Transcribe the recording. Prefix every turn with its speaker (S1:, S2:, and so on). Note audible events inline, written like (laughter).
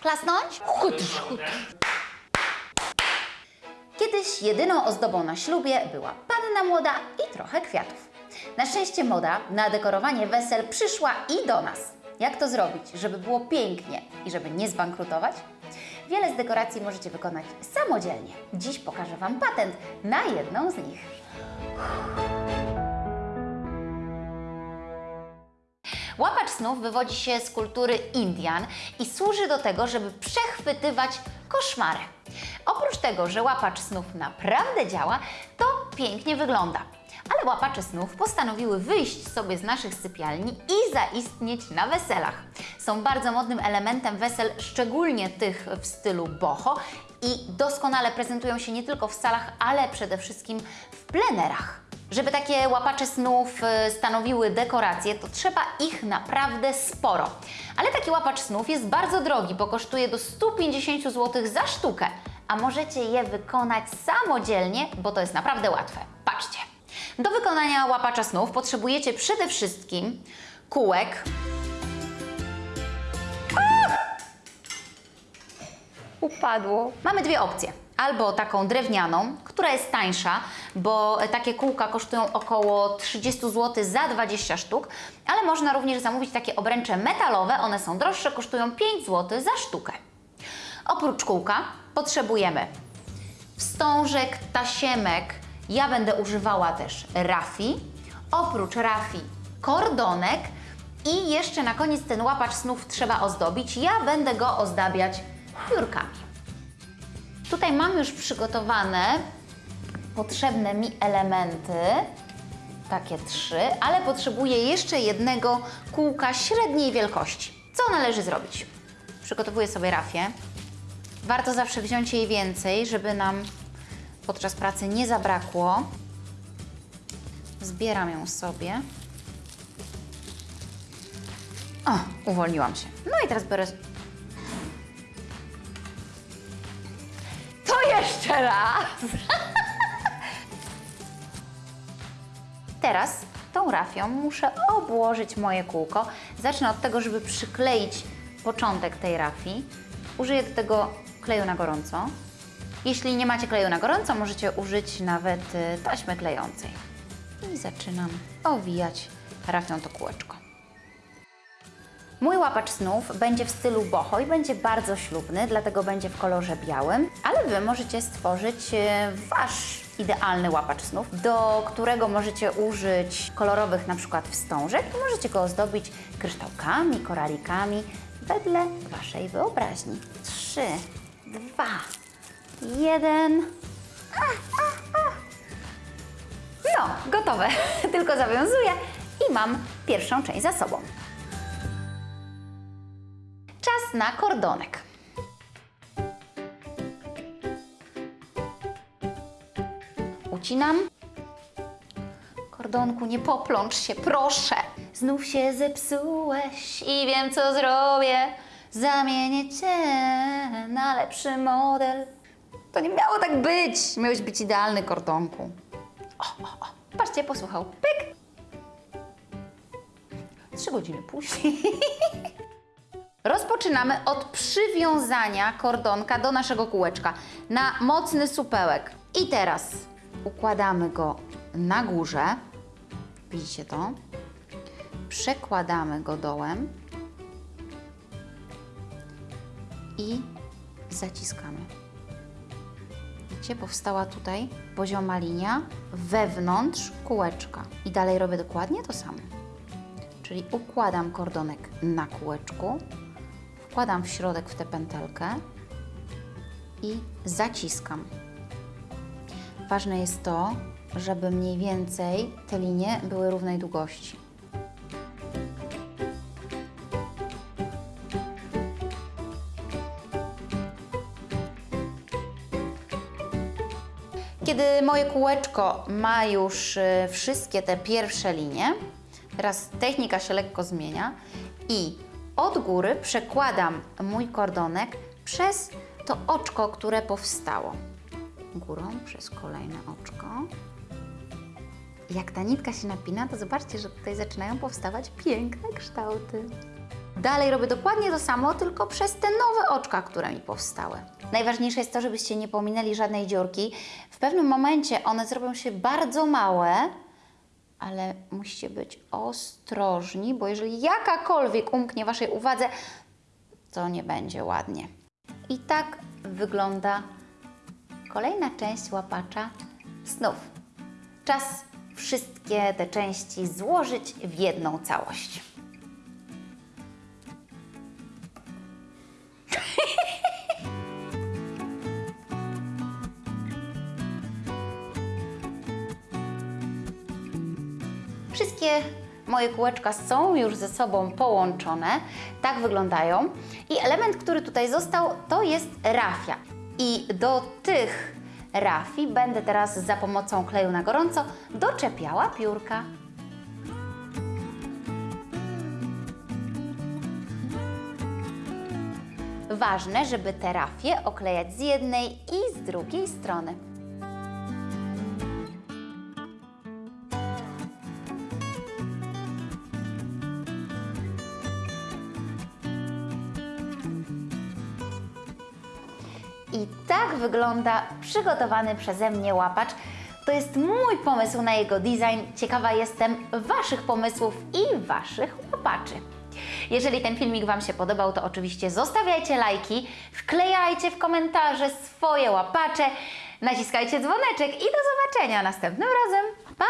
S1: Klasnąć? Chutr, chutr. Kiedyś jedyną ozdobą na ślubie była panna młoda i trochę kwiatów. Na szczęście moda na dekorowanie wesel przyszła i do nas. Jak to zrobić, żeby było pięknie i żeby nie zbankrutować? Wiele z dekoracji możecie wykonać samodzielnie. Dziś pokażę Wam patent na jedną z nich. Łapacz snów wywodzi się z kultury Indian i służy do tego, żeby przechwytywać koszmary. Oprócz tego, że łapacz snów naprawdę działa, to pięknie wygląda. Ale łapacze snów postanowiły wyjść sobie z naszych sypialni i zaistnieć na weselach. Są bardzo modnym elementem wesel, szczególnie tych w stylu boho i doskonale prezentują się nie tylko w salach, ale przede wszystkim w plenerach. Żeby takie łapacze snów y, stanowiły dekoracje, to trzeba ich naprawdę sporo. Ale taki łapacz snów jest bardzo drogi, bo kosztuje do 150 zł za sztukę. A możecie je wykonać samodzielnie, bo to jest naprawdę łatwe. Patrzcie. Do wykonania łapacza snów potrzebujecie przede wszystkim kółek, upadło. Mamy dwie opcje. Albo taką drewnianą, która jest tańsza, bo takie kółka kosztują około 30 zł za 20 sztuk, ale można również zamówić takie obręcze metalowe, one są droższe, kosztują 5 zł za sztukę. Oprócz kółka potrzebujemy wstążek, tasiemek, ja będę używała też rafi, oprócz rafi kordonek i jeszcze na koniec ten łapacz snów trzeba ozdobić. Ja będę go ozdabiać piórkami. Tutaj mam już przygotowane potrzebne mi elementy, takie trzy, ale potrzebuję jeszcze jednego kółka średniej wielkości. Co należy zrobić? Przygotowuję sobie rafię. Warto zawsze wziąć jej więcej, żeby nam podczas pracy nie zabrakło. Zbieram ją sobie. O, uwolniłam się. No i teraz biorę jeszcze raz! Teraz tą rafią muszę obłożyć moje kółko. Zacznę od tego, żeby przykleić początek tej rafii. Użyję do tego kleju na gorąco. Jeśli nie macie kleju na gorąco, możecie użyć nawet y, taśmy klejącej. I zaczynam owijać rafią to kółeczko. Mój łapacz snów będzie w stylu boho i będzie bardzo ślubny, dlatego będzie w kolorze białym, ale Wy możecie stworzyć e, Wasz idealny łapacz snów, do którego możecie użyć kolorowych na przykład wstążek i możecie go ozdobić kryształkami, koralikami wedle Waszej wyobraźni. Trzy, dwa, jeden. No, gotowe. (laughs) Tylko zawiązuję i mam pierwszą część za sobą. Na kordonek. Ucinam. Kordonku, nie poplącz się, proszę. Znów się zepsułeś i wiem, co zrobię. Zamienię cię na lepszy model. To nie miało tak być. Miałeś być idealny, kordonku. O, o, o. Patrzcie, posłuchał. Pyk. Trzy godziny później. (laughs) Rozpoczynamy od przywiązania kordonka do naszego kółeczka na mocny supełek. I teraz układamy go na górze. Widzicie to? Przekładamy go dołem i zaciskamy. Widzicie, powstała tutaj pozioma linia wewnątrz kółeczka. I dalej robię dokładnie to samo. Czyli układam kordonek na kółeczku, wkładam w środek w tę pętelkę i zaciskam. Ważne jest to, żeby mniej więcej te linie były równej długości. Kiedy moje kółeczko ma już y, wszystkie te pierwsze linie, teraz technika się lekko zmienia i od góry przekładam mój kordonek przez to oczko, które powstało. Górą przez kolejne oczko. Jak ta nitka się napina, to zobaczcie, że tutaj zaczynają powstawać piękne kształty. Dalej robię dokładnie to samo, tylko przez te nowe oczka, które mi powstały. Najważniejsze jest to, żebyście nie pominęli żadnej dziurki. W pewnym momencie one zrobią się bardzo małe, ale musicie być ostrożni, bo jeżeli jakakolwiek umknie Waszej uwadze, to nie będzie ładnie. I tak wygląda kolejna część łapacza snów. Czas wszystkie te części złożyć w jedną całość. Wszystkie moje kółeczka są już ze sobą połączone. Tak wyglądają. I element, który tutaj został, to jest rafia. I do tych rafii będę teraz za pomocą kleju na gorąco doczepiała piórka. Ważne, żeby te rafie oklejać z jednej i z drugiej strony. I tak wygląda przygotowany przeze mnie łapacz. To jest mój pomysł na jego design. Ciekawa jestem Waszych pomysłów i Waszych łapaczy. Jeżeli ten filmik Wam się podobał, to oczywiście zostawiajcie lajki, wklejajcie w komentarze swoje łapacze, naciskajcie dzwoneczek i do zobaczenia następnym razem. Pa!